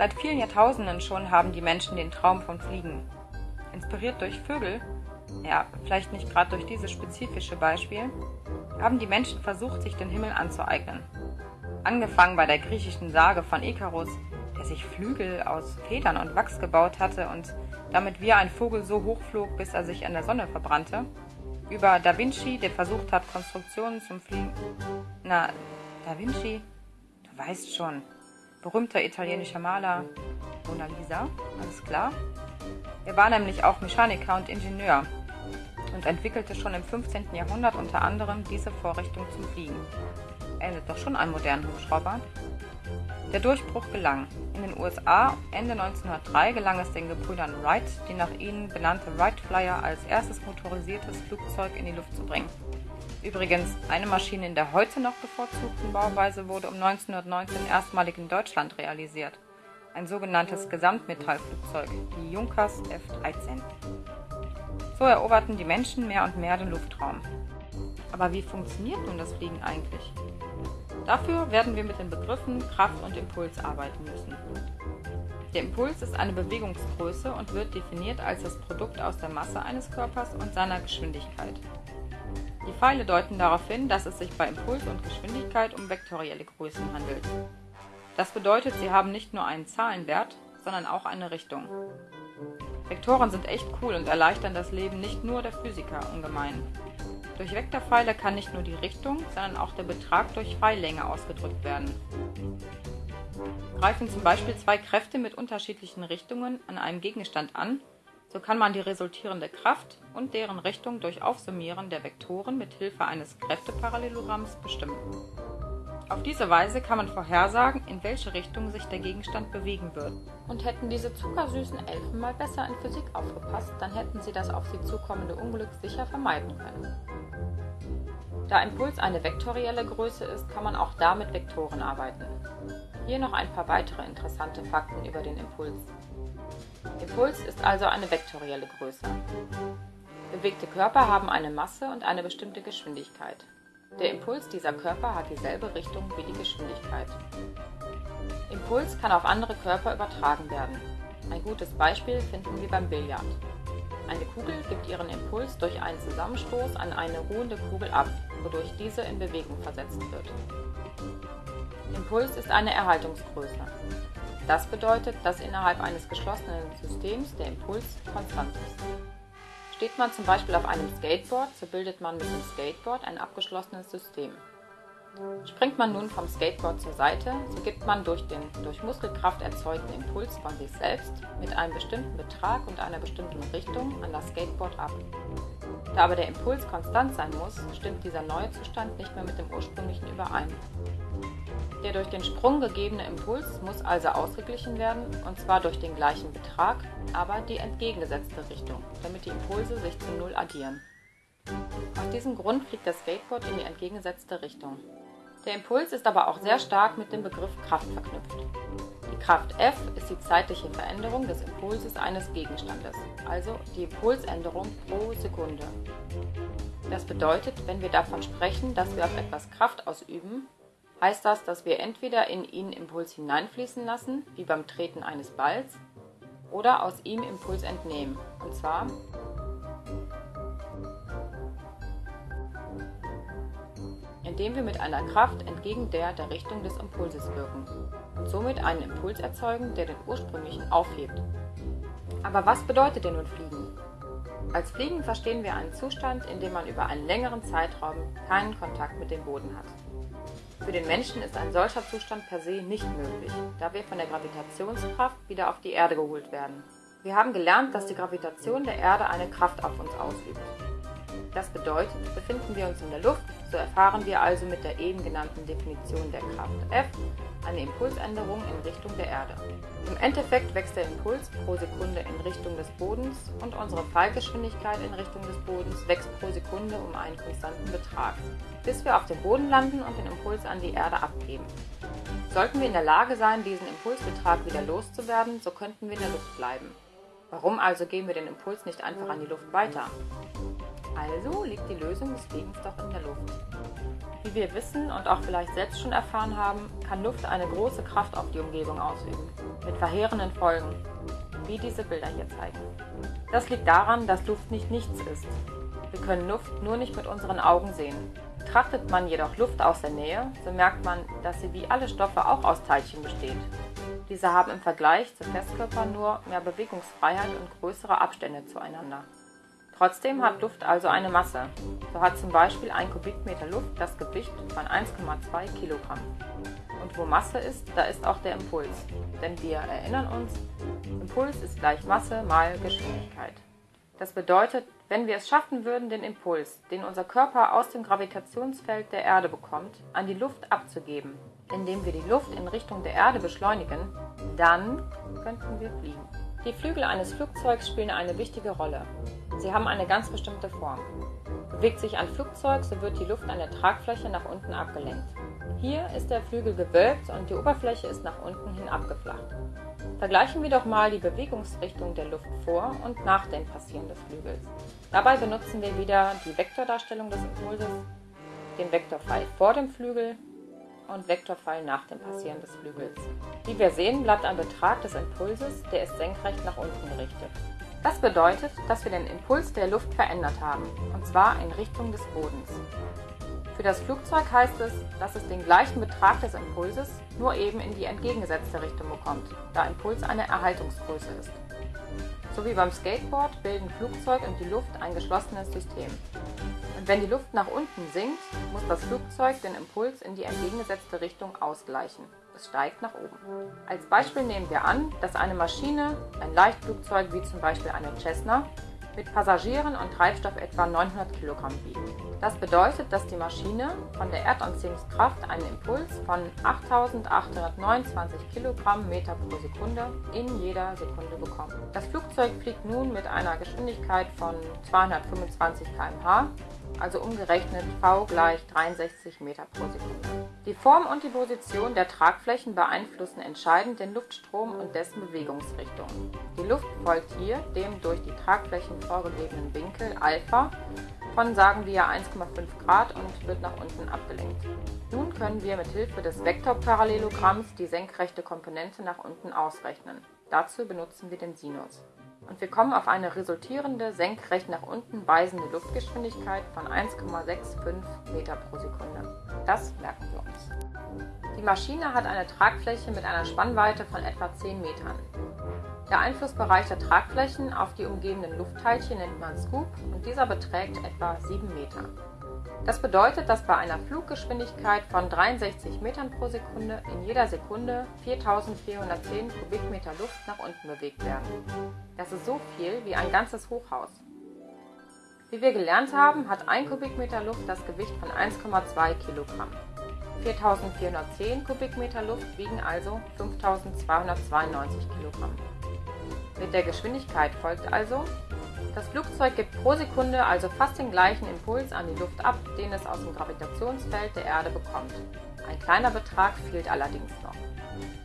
Seit vielen Jahrtausenden schon haben die Menschen den Traum vom Fliegen. Inspiriert durch Vögel, ja, vielleicht nicht gerade durch dieses spezifische Beispiel, haben die Menschen versucht, sich den Himmel anzueignen. Angefangen bei der griechischen Sage von Ikarus, der sich Flügel aus Federn und Wachs gebaut hatte und damit wie ein Vogel so hoch flog, bis er sich an der Sonne verbrannte, über Da Vinci, der versucht hat, Konstruktionen zum Fliegen. Na, Da Vinci? Du weißt schon. Berühmter italienischer Maler. Mona Lisa, alles klar. Er war nämlich auch Mechaniker und Ingenieur und entwickelte schon im 15. Jahrhundert unter anderem diese Vorrichtung zum Fliegen. Ähnelt doch schon einem modernen Hubschrauber. Der Durchbruch gelang. In den USA Ende 1903 gelang es den Gebrüdern Wright, die nach ihnen benannte Wright Flyer als erstes motorisiertes Flugzeug in die Luft zu bringen. Übrigens, eine Maschine in der heute noch bevorzugten Bauweise wurde um 1919 erstmalig in Deutschland realisiert. Ein sogenanntes Gesamtmetallflugzeug, die Junkers F-13. So eroberten die Menschen mehr und mehr den Luftraum. Aber wie funktioniert nun das Fliegen eigentlich? Dafür werden wir mit den Begriffen Kraft und Impuls arbeiten müssen. Der Impuls ist eine Bewegungsgröße und wird definiert als das Produkt aus der Masse eines Körpers und seiner Geschwindigkeit. Die Pfeile deuten darauf hin, dass es sich bei Impuls und Geschwindigkeit um vektorielle Größen handelt. Das bedeutet, sie haben nicht nur einen Zahlenwert, sondern auch eine Richtung. Vektoren sind echt cool und erleichtern das Leben nicht nur der Physiker ungemein. Durch Vektorpfeile kann nicht nur die Richtung, sondern auch der Betrag durch Pfeillänge ausgedrückt werden. Greifen zum Beispiel zwei Kräfte mit unterschiedlichen Richtungen an einem Gegenstand an, so kann man die resultierende Kraft und deren Richtung durch Aufsummieren der Vektoren mit Hilfe eines Kräfteparallelogramms bestimmen. Auf diese Weise kann man vorhersagen, in welche Richtung sich der Gegenstand bewegen wird. Und hätten diese zuckersüßen Elfen mal besser in Physik aufgepasst, dann hätten sie das auf sie zukommende Unglück sicher vermeiden können. Da Impuls eine vektorielle Größe ist, kann man auch da mit Vektoren arbeiten. Hier noch ein paar weitere interessante Fakten über den Impuls. Impuls ist also eine vektorielle Größe. Bewegte Körper haben eine Masse und eine bestimmte Geschwindigkeit. Der Impuls dieser Körper hat dieselbe Richtung wie die Geschwindigkeit. Impuls kann auf andere Körper übertragen werden. Ein gutes Beispiel finden wir beim Billard. Eine Kugel gibt ihren Impuls durch einen Zusammenstoß an eine ruhende Kugel ab, wodurch diese in Bewegung versetzt wird. Impuls ist eine Erhaltungsgröße. Das bedeutet, dass innerhalb eines geschlossenen Systems der Impuls konstant ist. Steht man zum Beispiel auf einem Skateboard, so bildet man mit dem Skateboard ein abgeschlossenes System. Springt man nun vom Skateboard zur Seite, so gibt man durch den durch Muskelkraft erzeugten Impuls von sich selbst mit einem bestimmten Betrag und einer bestimmten Richtung an das Skateboard ab. Da aber der Impuls konstant sein muss, stimmt dieser neue Zustand nicht mehr mit dem ursprünglichen überein. Der durch den Sprung gegebene Impuls muss also ausgeglichen werden, und zwar durch den gleichen Betrag, aber die entgegengesetzte Richtung, damit die Impulse sich zu Null addieren. Aus diesem Grund fliegt das Skateboard in die entgegengesetzte Richtung. Der Impuls ist aber auch sehr stark mit dem Begriff Kraft verknüpft. Kraft F ist die zeitliche Veränderung des Impulses eines Gegenstandes, also die Impulsänderung pro Sekunde. Das bedeutet, wenn wir davon sprechen, dass wir auf etwas Kraft ausüben, heißt das, dass wir entweder in ihn Impuls hineinfließen lassen, wie beim Treten eines Balls, oder aus ihm Impuls entnehmen, und zwar indem wir mit einer Kraft entgegen der der Richtung des Impulses wirken und somit einen Impuls erzeugen, der den ursprünglichen aufhebt. Aber was bedeutet denn nun Fliegen? Als Fliegen verstehen wir einen Zustand, in dem man über einen längeren Zeitraum keinen Kontakt mit dem Boden hat. Für den Menschen ist ein solcher Zustand per se nicht möglich, da wir von der Gravitationskraft wieder auf die Erde geholt werden. Wir haben gelernt, dass die Gravitation der Erde eine Kraft auf uns ausübt. Das bedeutet, befinden wir uns in der Luft, so erfahren wir also mit der eben genannten Definition der Kraft F eine Impulsänderung in Richtung der Erde. Im Endeffekt wächst der Impuls pro Sekunde in Richtung des Bodens und unsere Fallgeschwindigkeit in Richtung des Bodens wächst pro Sekunde um einen konstanten Betrag, bis wir auf dem Boden landen und den Impuls an die Erde abgeben. Sollten wir in der Lage sein, diesen Impulsbetrag wieder loszuwerden, so könnten wir in der Luft bleiben. Warum also geben wir den Impuls nicht einfach an die Luft weiter? Also liegt die Lösung des Fliegens doch in der Luft. Wie wir wissen und auch vielleicht selbst schon erfahren haben, kann Luft eine große Kraft auf die Umgebung ausüben. mit verheerenden Folgen, wie diese Bilder hier zeigen. Das liegt daran, dass Luft nicht nichts ist. Wir können Luft nur nicht mit unseren Augen sehen. Betrachtet man jedoch Luft aus der Nähe, so merkt man, dass sie wie alle Stoffe auch aus Teilchen besteht. Diese haben im Vergleich zu Festkörpern nur mehr Bewegungsfreiheit und größere Abstände zueinander. Trotzdem hat Luft also eine Masse. So hat zum Beispiel ein Kubikmeter Luft das Gewicht von 1,2 Kilogramm. Und wo Masse ist, da ist auch der Impuls. Denn wir erinnern uns, Impuls ist gleich Masse mal Geschwindigkeit. Das bedeutet, wenn wir es schaffen würden, den Impuls, den unser Körper aus dem Gravitationsfeld der Erde bekommt, an die Luft abzugeben, indem wir die Luft in Richtung der Erde beschleunigen, dann könnten wir fliegen. Die Flügel eines Flugzeugs spielen eine wichtige Rolle. Sie haben eine ganz bestimmte Form. Bewegt sich ein Flugzeug, so wird die Luft an der Tragfläche nach unten abgelenkt. Hier ist der Flügel gewölbt und die Oberfläche ist nach unten hin abgeflacht. Vergleichen wir doch mal die Bewegungsrichtung der Luft vor und nach dem Passieren des Flügels. Dabei benutzen wir wieder die Vektordarstellung des Impulses, den Vektorpfeil vor dem Flügel und Vektorpfeil nach dem Passieren des Flügels. Wie wir sehen, bleibt ein Betrag des Impulses, der ist senkrecht nach unten gerichtet. Das bedeutet, dass wir den Impuls der Luft verändert haben, und zwar in Richtung des Bodens. Für das Flugzeug heißt es, dass es den gleichen Betrag des Impulses nur eben in die entgegengesetzte Richtung bekommt, da Impuls eine Erhaltungsgröße ist. So wie beim Skateboard bilden Flugzeug und die Luft ein geschlossenes System. Wenn die Luft nach unten sinkt, muss das Flugzeug den Impuls in die entgegengesetzte Richtung ausgleichen. Es steigt nach oben. Als Beispiel nehmen wir an, dass eine Maschine, ein Leichtflugzeug wie zum Beispiel eine Cessna, mit Passagieren und Treibstoff etwa 900 Kilogramm wiegen. Das bedeutet, dass die Maschine von der Erdanziehungskraft einen Impuls von 8829 Kilogramm Meter pro Sekunde in jeder Sekunde bekommt. Das Flugzeug fliegt nun mit einer Geschwindigkeit von 225 km/h also umgerechnet v gleich 63 Meter pro Sekunde. Die Form und die Position der Tragflächen beeinflussen entscheidend den Luftstrom und dessen Bewegungsrichtung. Die Luft folgt hier dem durch die Tragflächen vorgegebenen Winkel Alpha von sagen wir 1,5 Grad und wird nach unten abgelenkt. Nun können wir mit Hilfe des Vektorparallelogramms die senkrechte Komponente nach unten ausrechnen. Dazu benutzen wir den Sinus und wir kommen auf eine resultierende senkrecht nach unten weisende Luftgeschwindigkeit von 1,65 Meter pro Sekunde. Das merken wir uns. Die Maschine hat eine Tragfläche mit einer Spannweite von etwa 10 Metern. Der Einflussbereich der Tragflächen auf die umgebenden Luftteilchen nennt man Scoop und dieser beträgt etwa 7 Meter. Das bedeutet, dass bei einer Fluggeschwindigkeit von 63 Metern pro Sekunde in jeder Sekunde 4410 Kubikmeter Luft nach unten bewegt werden. Das ist so viel wie ein ganzes Hochhaus. Wie wir gelernt haben, hat ein Kubikmeter Luft das Gewicht von 1,2 Kilogramm. 4410 Kubikmeter Luft wiegen also 5292 Kilogramm. Mit der Geschwindigkeit folgt also das Flugzeug gibt pro Sekunde also fast den gleichen Impuls an die Luft ab, den es aus dem Gravitationsfeld der Erde bekommt. Ein kleiner Betrag fehlt allerdings noch.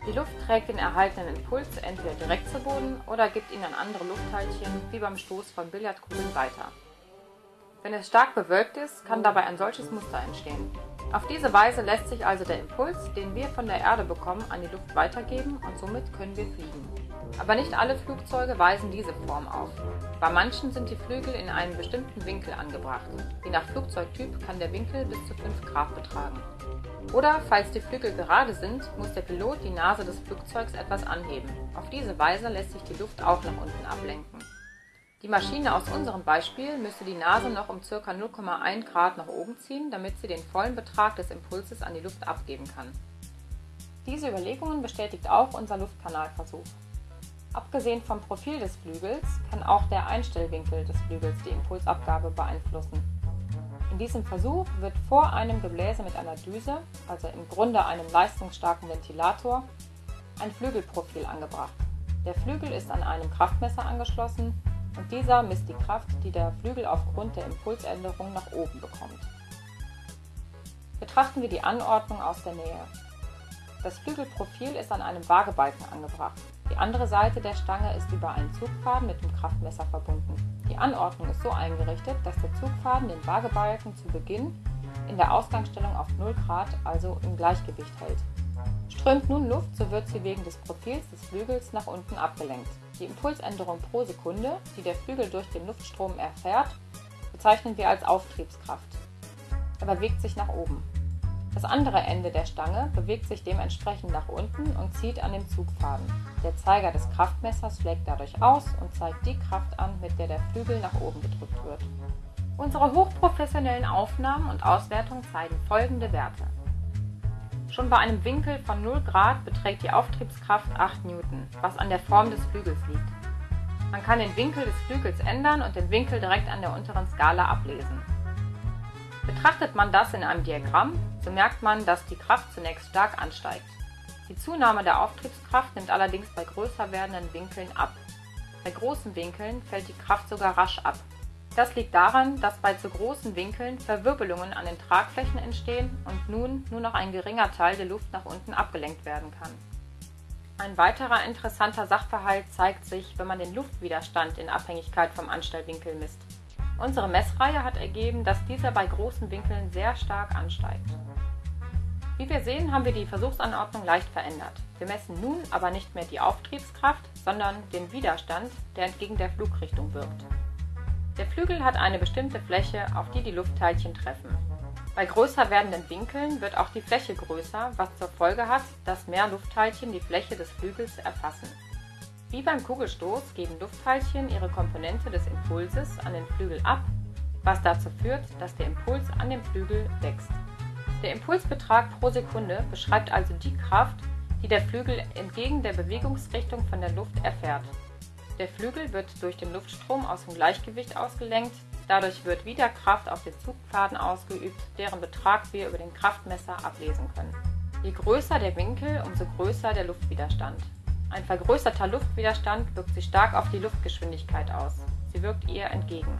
Die Luft trägt den erhaltenen Impuls entweder direkt zu Boden oder gibt ihn an andere Luftteilchen, wie beim Stoß von Billardkugeln, weiter. Wenn es stark bewölkt ist, kann dabei ein solches Muster entstehen. Auf diese Weise lässt sich also der Impuls, den wir von der Erde bekommen, an die Luft weitergeben und somit können wir fliegen. Aber nicht alle Flugzeuge weisen diese Form auf. Bei manchen sind die Flügel in einem bestimmten Winkel angebracht. Je nach Flugzeugtyp kann der Winkel bis zu 5 Grad betragen. Oder falls die Flügel gerade sind, muss der Pilot die Nase des Flugzeugs etwas anheben. Auf diese Weise lässt sich die Luft auch nach unten ablenken. Die Maschine aus unserem Beispiel müsste die Nase noch um ca. 0,1 Grad nach oben ziehen, damit sie den vollen Betrag des Impulses an die Luft abgeben kann. Diese Überlegungen bestätigt auch unser Luftkanalversuch. Abgesehen vom Profil des Flügels kann auch der Einstellwinkel des Flügels die Impulsabgabe beeinflussen. In diesem Versuch wird vor einem Gebläse mit einer Düse, also im Grunde einem leistungsstarken Ventilator, ein Flügelprofil angebracht. Der Flügel ist an einem Kraftmesser angeschlossen und dieser misst die Kraft, die der Flügel aufgrund der Impulsänderung nach oben bekommt. Betrachten wir die Anordnung aus der Nähe. Das Flügelprofil ist an einem Waagebalken angebracht. Die andere Seite der Stange ist über einen Zugfaden mit dem Kraftmesser verbunden. Die Anordnung ist so eingerichtet, dass der Zugfaden den Waagebalken zu Beginn in der Ausgangsstellung auf 0 Grad, also im Gleichgewicht hält. Strömt nun Luft, so wird sie wegen des Profils des Flügels nach unten abgelenkt. Die Impulsänderung pro Sekunde, die der Flügel durch den Luftstrom erfährt, bezeichnen wir als Auftriebskraft. Er bewegt sich nach oben. Das andere Ende der Stange bewegt sich dementsprechend nach unten und zieht an dem Zugfaden. Der Zeiger des Kraftmessers schlägt dadurch aus und zeigt die Kraft an, mit der der Flügel nach oben gedrückt wird. Unsere hochprofessionellen Aufnahmen und Auswertungen zeigen folgende Werte. Schon bei einem Winkel von 0 Grad beträgt die Auftriebskraft 8 Newton, was an der Form des Flügels liegt. Man kann den Winkel des Flügels ändern und den Winkel direkt an der unteren Skala ablesen. Betrachtet man das in einem Diagramm, so merkt man, dass die Kraft zunächst stark ansteigt. Die Zunahme der Auftriebskraft nimmt allerdings bei größer werdenden Winkeln ab. Bei großen Winkeln fällt die Kraft sogar rasch ab. Das liegt daran, dass bei zu großen Winkeln Verwirbelungen an den Tragflächen entstehen und nun nur noch ein geringer Teil der Luft nach unten abgelenkt werden kann. Ein weiterer interessanter Sachverhalt zeigt sich, wenn man den Luftwiderstand in Abhängigkeit vom Anstellwinkel misst. Unsere Messreihe hat ergeben, dass dieser bei großen Winkeln sehr stark ansteigt. Wie wir sehen, haben wir die Versuchsanordnung leicht verändert. Wir messen nun aber nicht mehr die Auftriebskraft, sondern den Widerstand, der entgegen der Flugrichtung wirkt. Der Flügel hat eine bestimmte Fläche, auf die die Luftteilchen treffen. Bei größer werdenden Winkeln wird auch die Fläche größer, was zur Folge hat, dass mehr Luftteilchen die Fläche des Flügels erfassen. Wie beim Kugelstoß geben Luftteilchen ihre Komponente des Impulses an den Flügel ab, was dazu führt, dass der Impuls an dem Flügel wächst. Der Impulsbetrag pro Sekunde beschreibt also die Kraft, die der Flügel entgegen der Bewegungsrichtung von der Luft erfährt. Der Flügel wird durch den Luftstrom aus dem Gleichgewicht ausgelenkt, dadurch wird wieder Kraft auf den Zugpfaden ausgeübt, deren Betrag wir über den Kraftmesser ablesen können. Je größer der Winkel, umso größer der Luftwiderstand. Ein vergrößerter Luftwiderstand wirkt sich stark auf die Luftgeschwindigkeit aus. Sie wirkt ihr entgegen.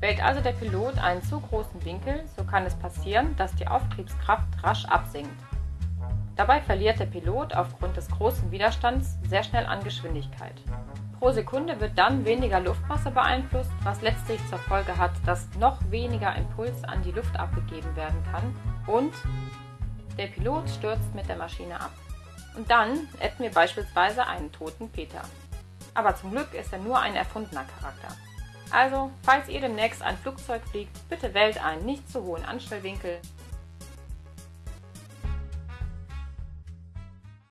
Wählt also der Pilot einen zu großen Winkel, so kann es passieren, dass die Auftriebskraft rasch absinkt. Dabei verliert der Pilot aufgrund des großen Widerstands sehr schnell an Geschwindigkeit. Pro Sekunde wird dann weniger Luftmasse beeinflusst, was letztlich zur Folge hat, dass noch weniger Impuls an die Luft abgegeben werden kann und der Pilot stürzt mit der Maschine ab. Und dann hätten wir beispielsweise einen toten Peter. Aber zum Glück ist er nur ein erfundener Charakter. Also, falls ihr demnächst ein Flugzeug fliegt, bitte wählt einen nicht zu hohen Anstellwinkel